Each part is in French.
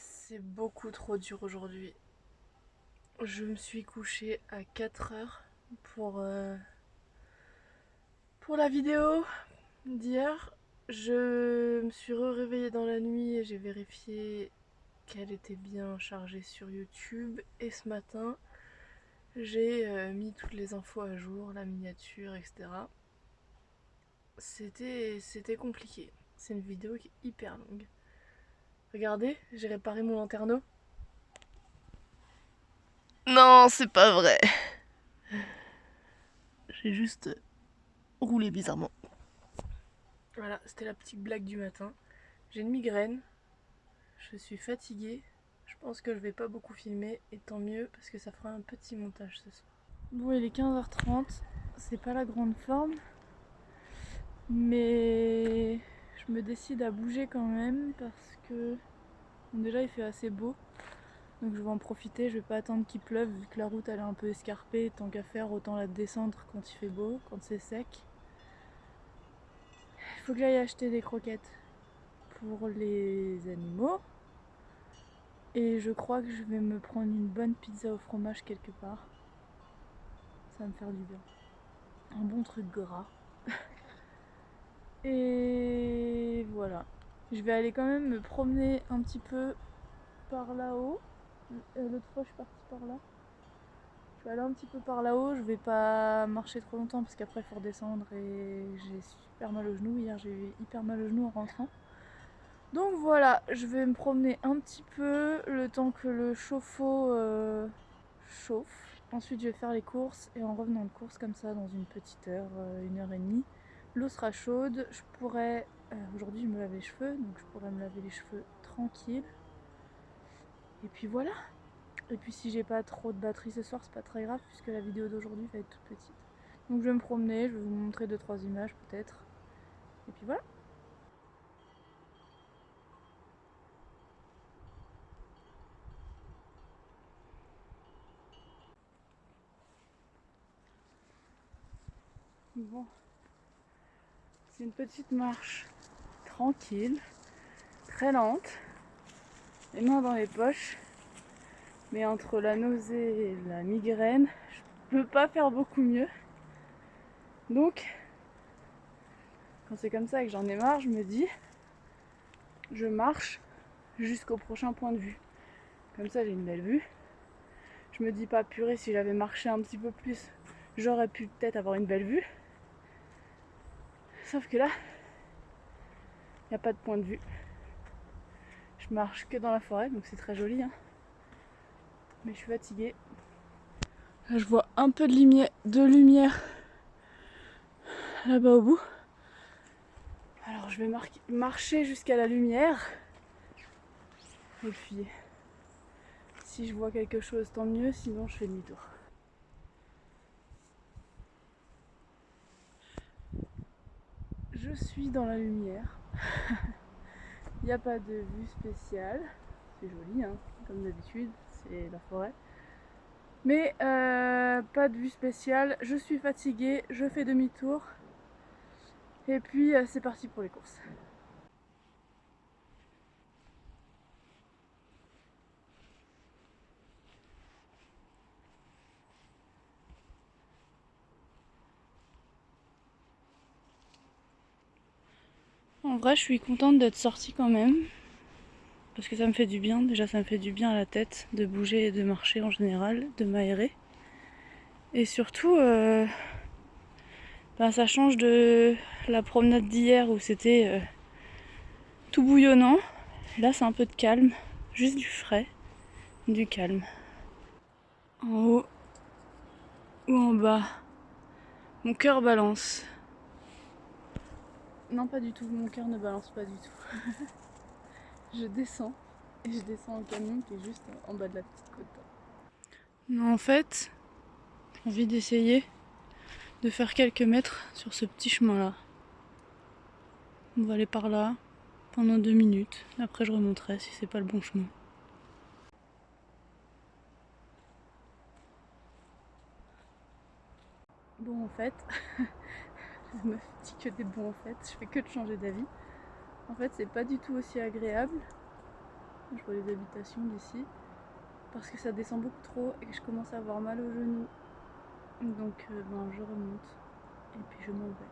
C'est beaucoup trop dur aujourd'hui. Je me suis couchée à 4 heures pour, euh, pour la vidéo d'hier. Je me suis réveillée dans la nuit et j'ai vérifié qu'elle était bien chargée sur YouTube. Et ce matin, j'ai euh, mis toutes les infos à jour, la miniature, etc. C'était compliqué. C'est une vidéo qui est hyper longue. Regardez, j'ai réparé mon lanterneau. Non, c'est pas vrai. J'ai juste roulé bizarrement. Voilà, c'était la petite blague du matin. J'ai une migraine. Je suis fatiguée. Je pense que je vais pas beaucoup filmer et tant mieux parce que ça fera un petit montage ce soir. Bon, il est 15h30. C'est pas la grande forme. Mais je me décide à bouger quand même parce déjà il fait assez beau donc je vais en profiter, je vais pas attendre qu'il pleuve vu que la route elle est un peu escarpée, tant qu'à faire autant la descendre quand il fait beau, quand c'est sec. Il faut que j'aille acheter des croquettes pour les animaux et je crois que je vais me prendre une bonne pizza au fromage quelque part. Ça va me faire du bien. Un bon truc gras. Et voilà. Je vais aller quand même me promener un petit peu par là-haut. Euh, l'autre fois, je suis partie par là. Je vais aller un petit peu par là-haut. Je vais pas marcher trop longtemps parce qu'après, il faut redescendre et j'ai super mal au genou. Hier, j'ai eu hyper mal au genou en rentrant. Donc voilà, je vais me promener un petit peu le temps que le chauffe-eau euh, chauffe. Ensuite, je vais faire les courses et en revenant de course comme ça, dans une petite heure, euh, une heure et demie, L'eau sera chaude, je pourrais... Euh, aujourd'hui je me lave les cheveux, donc je pourrais me laver les cheveux tranquille. Et puis voilà. Et puis si j'ai pas trop de batterie ce soir, c'est pas très grave puisque la vidéo d'aujourd'hui va être toute petite. Donc je vais me promener, je vais vous montrer 2-3 images peut-être. Et puis voilà. Bon, une petite marche tranquille, très lente, les mains dans les poches. Mais entre la nausée et la migraine, je peux pas faire beaucoup mieux. Donc, quand c'est comme ça et que j'en ai marre, je me dis, je marche jusqu'au prochain point de vue. Comme ça, j'ai une belle vue. Je me dis pas purée, si j'avais marché un petit peu plus, j'aurais pu peut-être avoir une belle vue. Sauf que là, il n'y a pas de point de vue. Je marche que dans la forêt, donc c'est très joli. Hein. Mais je suis fatiguée. Là, je vois un peu de lumière, de lumière là-bas au bout. Alors je vais marcher jusqu'à la lumière. Et puis, si je vois quelque chose, tant mieux. Sinon, je fais demi-tour. Je suis dans la lumière. Il n'y a pas de vue spéciale. C'est joli, hein, comme d'habitude, c'est la forêt. Mais euh, pas de vue spéciale. Je suis fatiguée, je fais demi-tour. Et puis euh, c'est parti pour les courses. Vrai, je suis contente d'être sortie quand même. Parce que ça me fait du bien. Déjà, ça me fait du bien à la tête de bouger et de marcher en général, de m'aérer. Et surtout, euh, ben, ça change de la promenade d'hier où c'était euh, tout bouillonnant. là, c'est un peu de calme. Juste du frais, du calme. En haut ou en bas, mon cœur balance. Non, pas du tout. Mon cœur ne balance pas du tout. je descends et je descends au camion qui est juste en bas de la petite côte. Non, en fait, j'ai envie d'essayer de faire quelques mètres sur ce petit chemin-là. On va aller par là pendant deux minutes. Après, je remonterai si c'est pas le bon chemin. Bon, en fait, me dit que des bons en fait, je fais que de changer d'avis. En fait c'est pas du tout aussi agréable je vois les habitations d'ici, parce que ça descend beaucoup trop et que je commence à avoir mal aux genoux. Donc euh, ben, je remonte et puis je m'en vais.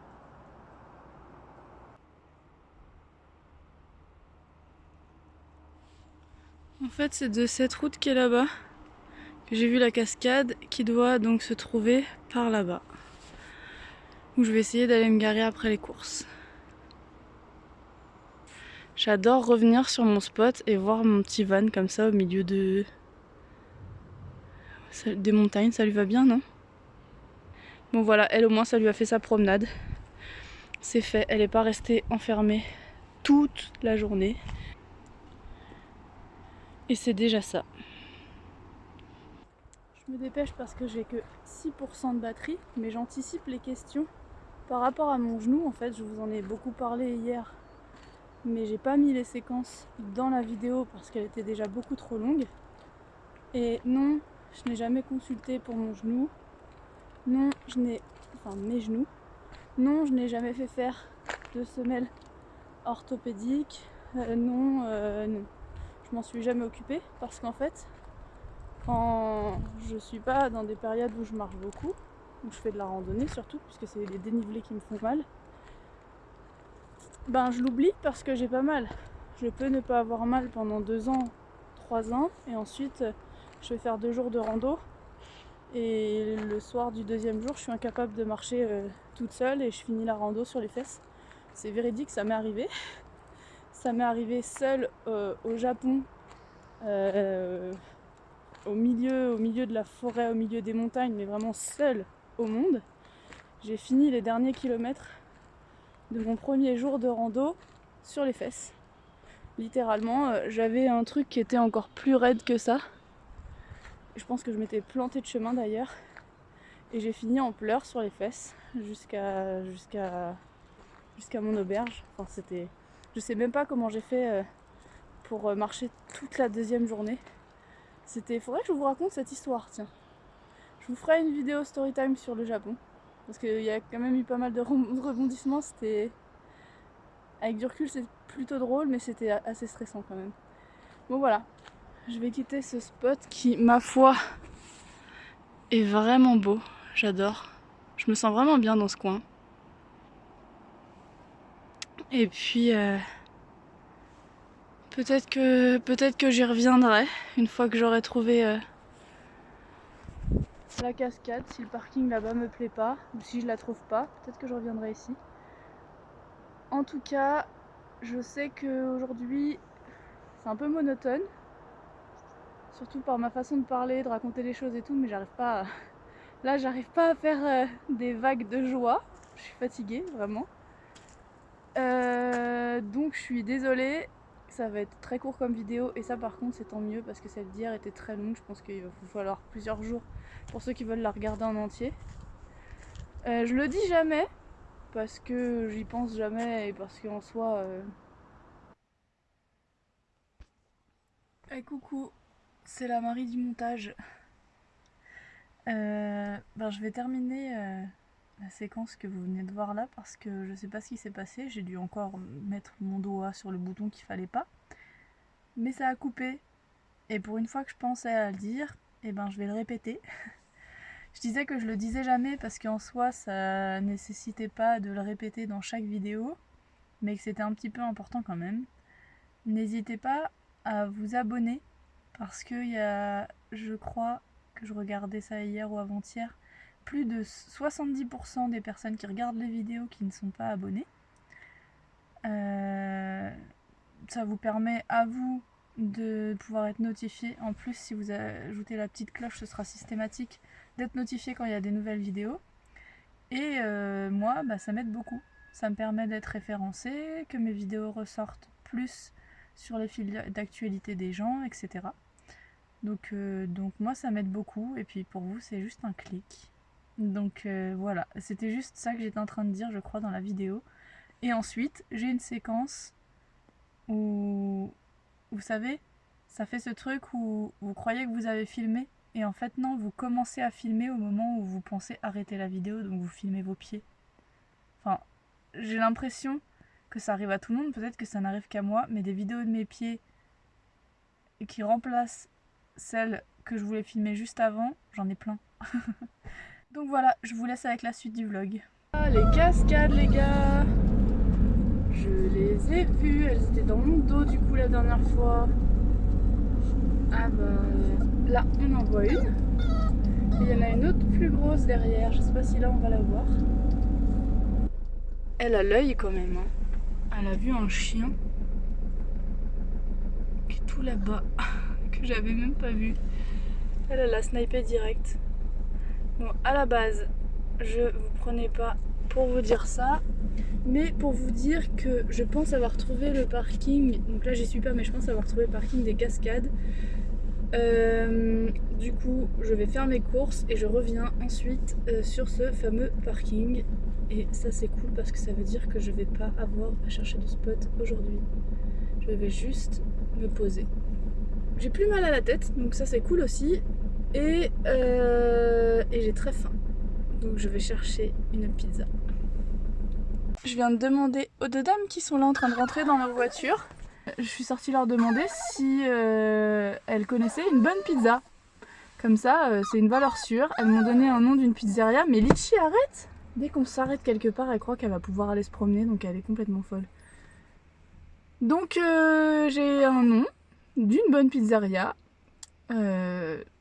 En fait, c'est de cette route qui est là-bas que j'ai vu la cascade qui doit donc se trouver par là-bas. Où je vais essayer d'aller me garer après les courses. J'adore revenir sur mon spot et voir mon petit van comme ça au milieu de des montagnes. Ça lui va bien, non? Bon voilà, elle au moins ça lui a fait sa promenade. C'est fait, elle n'est pas restée enfermée toute la journée. Et c'est déjà ça. Je me dépêche parce que j'ai que 6% de batterie, mais j'anticipe les questions par rapport à mon genou. En fait, je vous en ai beaucoup parlé hier mais j'ai pas mis les séquences dans la vidéo parce qu'elle était déjà beaucoup trop longue. Et non, je n'ai jamais consulté pour mon genou. Non, je n'ai... Enfin, mes genoux. Non, je n'ai jamais fait faire de semelle orthopédique. Euh, non, euh, non, je m'en suis jamais occupée parce qu'en fait, quand je suis pas dans des périodes où je marche beaucoup, où je fais de la randonnée surtout, puisque c'est les dénivelés qui me font mal, ben je l'oublie parce que j'ai pas mal. Je peux ne pas avoir mal pendant deux ans, trois ans, et ensuite je vais faire deux jours de rando. Et le soir du deuxième jour, je suis incapable de marcher euh, toute seule et je finis la rando sur les fesses. C'est véridique, ça m'est arrivé. Ça m'est arrivé seule euh, au Japon, euh, au, milieu, au milieu de la forêt, au milieu des montagnes, mais vraiment seule monde. J'ai fini les derniers kilomètres de mon premier jour de rando sur les fesses. Littéralement, euh, j'avais un truc qui était encore plus raide que ça. Je pense que je m'étais planté de chemin d'ailleurs. Et j'ai fini en pleurs sur les fesses jusqu'à jusqu'à jusqu'à mon auberge. Enfin, c'était. Je sais même pas comment j'ai fait euh, pour euh, marcher toute la deuxième journée. C'était. Faudrait que je vous raconte cette histoire, tiens. Je vous ferai une vidéo story time sur le Japon. Parce qu'il y a quand même eu pas mal de rebondissements. C'était. Avec du recul, c'est plutôt drôle, mais c'était assez stressant quand même. Bon, voilà. Je vais quitter ce spot qui, ma foi, est vraiment beau. J'adore. Je me sens vraiment bien dans ce coin. Et puis. Euh, peut-être que, peut que j'y reviendrai une fois que j'aurai trouvé. Euh, la cascade si le parking là-bas me plaît pas ou si je la trouve pas. Peut-être que je reviendrai ici. En tout cas, je sais qu'aujourd'hui c'est un peu monotone. Surtout par ma façon de parler, de raconter les choses et tout, mais j'arrive pas à... Là, j'arrive pas à faire euh, des vagues de joie. Je suis fatiguée, vraiment. Euh, donc je suis désolée, ça va être très court comme vidéo et ça par contre c'est tant mieux parce que celle d'hier était très longue, je pense qu'il va falloir plusieurs jours pour ceux qui veulent la regarder en entier. Euh, je le dis jamais parce que j'y pense jamais et parce qu'en soi... Euh... Coucou, c'est la Marie du montage. Euh, ben, je vais terminer euh, la séquence que vous venez de voir là parce que je sais pas ce qui s'est passé. J'ai dû encore mettre mon doigt sur le bouton qu'il fallait pas. Mais ça a coupé. Et pour une fois que je pensais à le dire, et eh ben je vais le répéter. je disais que je le disais jamais parce qu'en soi ça nécessitait pas de le répéter dans chaque vidéo, mais que c'était un petit peu important quand même. N'hésitez pas à vous abonner parce qu'il y a, je crois que je regardais ça hier ou avant-hier, plus de 70% des personnes qui regardent les vidéos qui ne sont pas abonnées. Euh, ça vous permet à vous de pouvoir être notifié. En plus, si vous ajoutez la petite cloche, ce sera systématique d'être notifié quand il y a des nouvelles vidéos. Et euh, moi, bah, ça m'aide beaucoup. Ça me permet d'être référencé, que mes vidéos ressortent plus sur les fils d'actualité des gens, etc. Euh, donc moi, ça m'aide beaucoup. Et puis pour vous, c'est juste un clic. Donc euh, voilà, c'était juste ça que j'étais en train de dire, je crois, dans la vidéo. Et ensuite, j'ai une séquence où, vous savez, ça fait ce truc où vous croyez que vous avez filmé, et en fait non, vous commencez à filmer au moment où vous pensez arrêter la vidéo, donc vous filmez vos pieds. Enfin, j'ai l'impression que ça arrive à tout le monde, peut-être que ça n'arrive qu'à moi, mais des vidéos de mes pieds qui remplace celle que je voulais filmer juste avant, j'en ai plein. Donc voilà, je vous laisse avec la suite du vlog. Ah, les cascades les gars Je les ai vues, elles étaient dans mon dos du coup la dernière fois. Ah bah là on en voit une. Il y en a une autre plus grosse derrière, je sais pas si là on va la voir. Elle a l'œil quand même. Hein. Elle a vu un chien qui est tout là-bas, que j'avais même pas vu. Elle, a l'a snipé direct. Bon, à la base, je vous prenais pas pour vous dire ça, mais pour vous dire que je pense avoir trouvé le parking, donc là j'y suis pas, mais je pense avoir trouvé le parking des cascades. Euh, du coup, je vais faire mes courses et je reviens ensuite euh, sur ce fameux parking. Et ça c'est cool parce que ça veut dire que je vais pas avoir à chercher de spot aujourd'hui. Je vais juste me poser. J'ai plus mal à la tête, donc ça c'est cool aussi. Et, euh, et j'ai très faim. Donc je vais chercher une pizza. Je viens de demander aux deux dames qui sont là en train de rentrer dans leur voiture. Je suis sortie leur demander si euh, elles connaissaient une bonne pizza. Comme ça, euh, c'est une valeur sûre. Elles m'ont donné un nom d'une pizzeria. Mais Litchi, arrête Dès qu'on s'arrête quelque part, elle croit qu'elle va pouvoir aller se promener, donc elle est complètement folle. Donc euh, j'ai un nom d'une bonne pizzeria.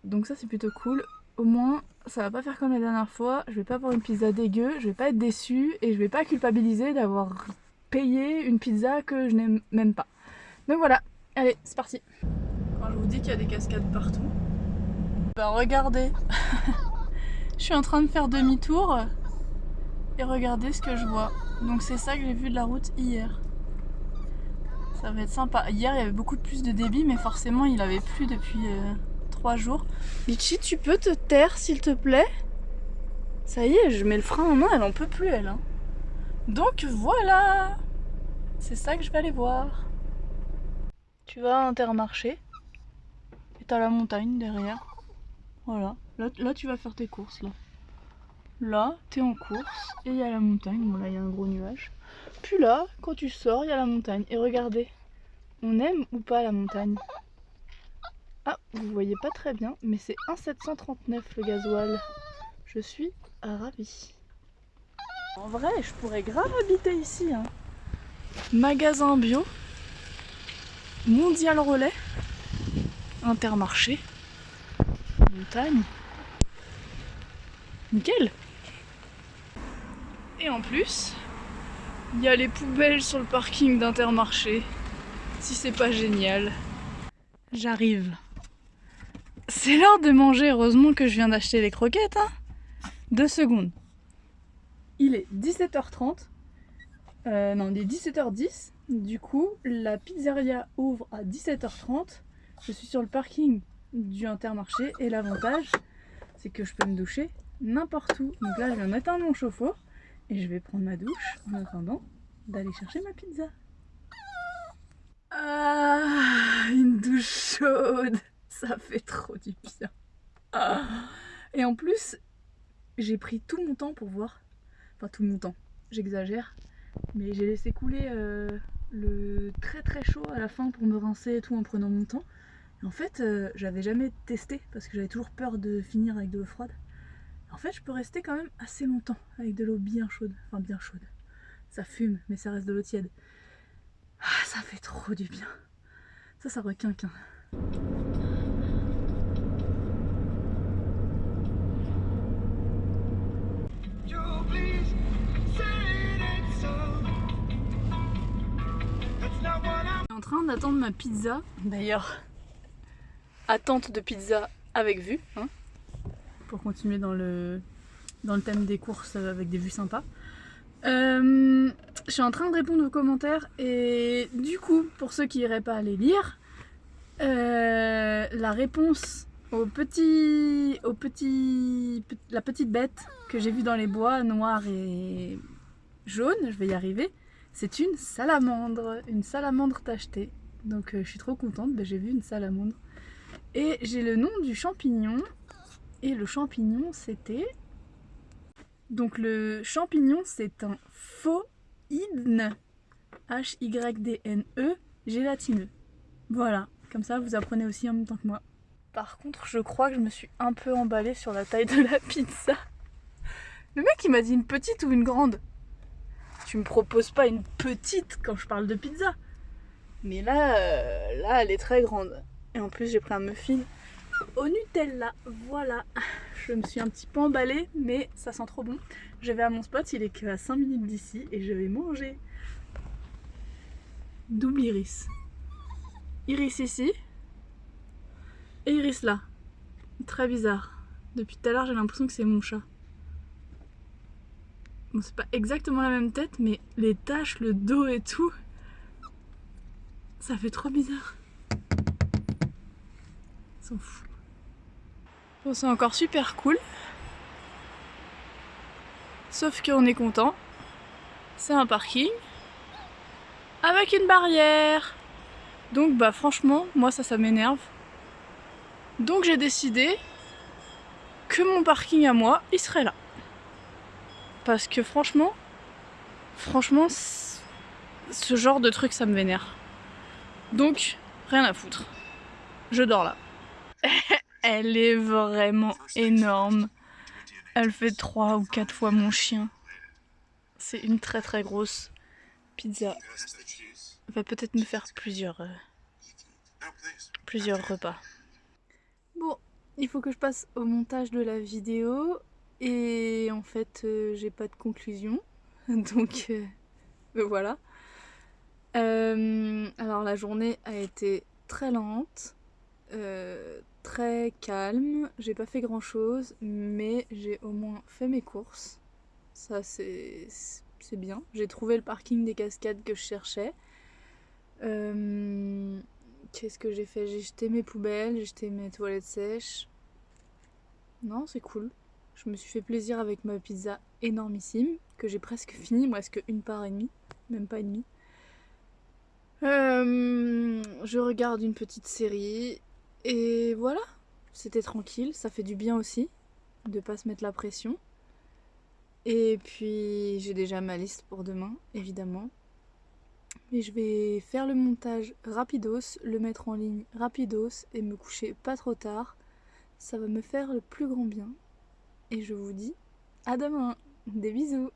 Donc ça c'est plutôt cool. Au moins ça va pas faire comme la dernière fois. Je vais pas avoir une pizza dégueu, je vais pas être déçue et je vais pas culpabiliser d'avoir payé une pizza que je n'aime même pas. Donc voilà, allez, c'est parti. Quand je vous dis qu'il y a des cascades partout, bah regardez, je suis en train de faire demi-tour et regardez ce que je vois. Donc c'est ça que j'ai vu de la route hier. Ça va être sympa. Hier il y avait beaucoup plus de débit mais forcément il avait plu depuis euh, 3 jours. Litchi tu peux te taire s'il te plaît? Ça y est, je mets le frein en main, elle en peut plus elle. Hein. Donc voilà C'est ça que je vais aller voir. Tu vas à Intermarché et t'as la montagne derrière. Voilà, là, là tu vas faire tes courses là. Là, t'es en course et il y a la montagne. Bon là il y a un gros nuage. Puis là, quand tu sors, il y a la montagne. Et regardez, on aime ou pas la montagne? Ah, vous voyez pas très bien, mais c'est 1,739 le gasoil. Je suis ravie. En vrai, je pourrais grave habiter ici. Hein. Magasin bio, mondial relais, intermarché, montagne. Nickel Et en plus, il y a les poubelles sur le parking d'Intermarché. Si c'est pas génial. J'arrive. C'est l'heure de manger, heureusement que je viens d'acheter les croquettes. Hein Deux secondes. Il est 17h30. Euh, non, il est 17h10. Du coup, la pizzeria ouvre à 17h30. Je suis sur le parking du Intermarché et l'avantage, c'est que je peux me doucher n'importe où. Donc là, je viens d'éteindre mon chauffe-eau et je vais prendre ma douche en attendant d'aller chercher ma pizza. Ah, une douche chaude ça fait trop du bien. Ah. Et en plus, j'ai pris tout mon temps pour voir. Enfin, tout mon temps, j'exagère. Mais j'ai laissé couler euh, le très très chaud à la fin pour me rincer et tout en prenant mon temps. En fait, euh, j'avais jamais testé parce que j'avais toujours peur de finir avec de l'eau froide. En fait, je peux rester quand même assez longtemps avec de l'eau bien chaude. Enfin, bien chaude. Ça fume, mais ça reste de l'eau tiède. Ah, ça fait trop du bien. Ça, ça requinquin. D'attendre ma pizza. D'ailleurs, attente de pizza avec vue. Hein, pour continuer dans le, dans le thème des courses avec des vues sympas. Euh, je suis en train de répondre aux commentaires et du coup, pour ceux qui n'iraient pas aller lire, euh, la réponse au petit, au petit, la petite bête que j'ai vue dans les bois, noir et jaune, je vais y arriver, c'est une salamandre, une salamandre tachetée. Donc euh, je suis trop contente, ben, j'ai vu une salamandre. Et j'ai le nom du champignon. Et le champignon c'était... Donc le champignon c'est un phoïdne, H-Y-D-N-E, gélatineux. Voilà, Comme ça, vous apprenez aussi en même temps que moi. Par contre, je crois que je me suis un peu emballée sur la taille de la pizza. Le mec, il m'a dit une petite ou une grande? Tu me proposes pas une petite quand je parle de pizza. Mais là, euh, là, elle est très grande. Et en plus, j'ai pris un muffin au Nutella. Voilà. Je me suis un petit peu emballée, mais ça sent trop bon. Je vais à mon spot, il est qu'à 5 minutes d'ici, et je vais manger. Double iris. Iris ici. Et iris là. Très bizarre. Depuis tout à l'heure, j'ai l'impression que c'est mon chat. C'est pas exactement la même tête, mais les taches, le dos et tout, ça fait trop bizarre. S'en fout. Bon, c'est encore super cool. Sauf qu'on est content. C'est un parking avec une barrière. Donc bah franchement, moi ça, ça m'énerve. Donc j'ai décidé que mon parking à moi, il serait là. Parce que franchement, franchement, ce genre de truc, ça me vénère. Donc, rien à foutre. Je dors là. Elle est vraiment énorme. Elle fait 3 ou 4 fois mon chien. C'est une très très grosse pizza. Va peut-être me faire plusieurs, euh, plusieurs repas. Bon, il faut que je passe au montage de la vidéo. Et en fait, euh, j'ai pas de conclusion. Donc, euh, voilà. alors la journée a été très lente très calme, j'ai pas fait grand chose, mais j'ai au moins fait mes courses. Ça c'est bien. J'ai trouvé le parking des cascades que je cherchais. Euh, qu'est-ce que j'ai fait? J'ai jeté mes poubelles, j'ai jeté mes toilettes sèches. Non, c'est cool. Je me suis fait plaisir avec ma pizza énormissime, que j'ai presque fini, moi, est-ce qu'une part et demie, même pas et demie. Euh, je regarde une petite série et voilà, c'était tranquille, ça fait du bien aussi de pas se mettre la pression. Et puis j'ai déjà ma liste pour demain, évidemment. Mais je vais faire le montage rapidos, le mettre en ligne rapidos et me coucher pas trop tard. Ça va me faire le plus grand bien. Et je vous dis à demain. Des bisous.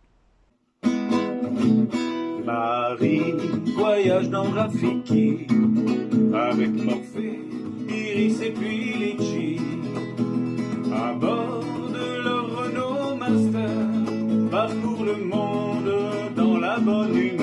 Marie voyage dans Rafiki avec Morphée. Iris et puis Litchi à bord de leur Renault Master parcourent le monde dans la bonne humeur.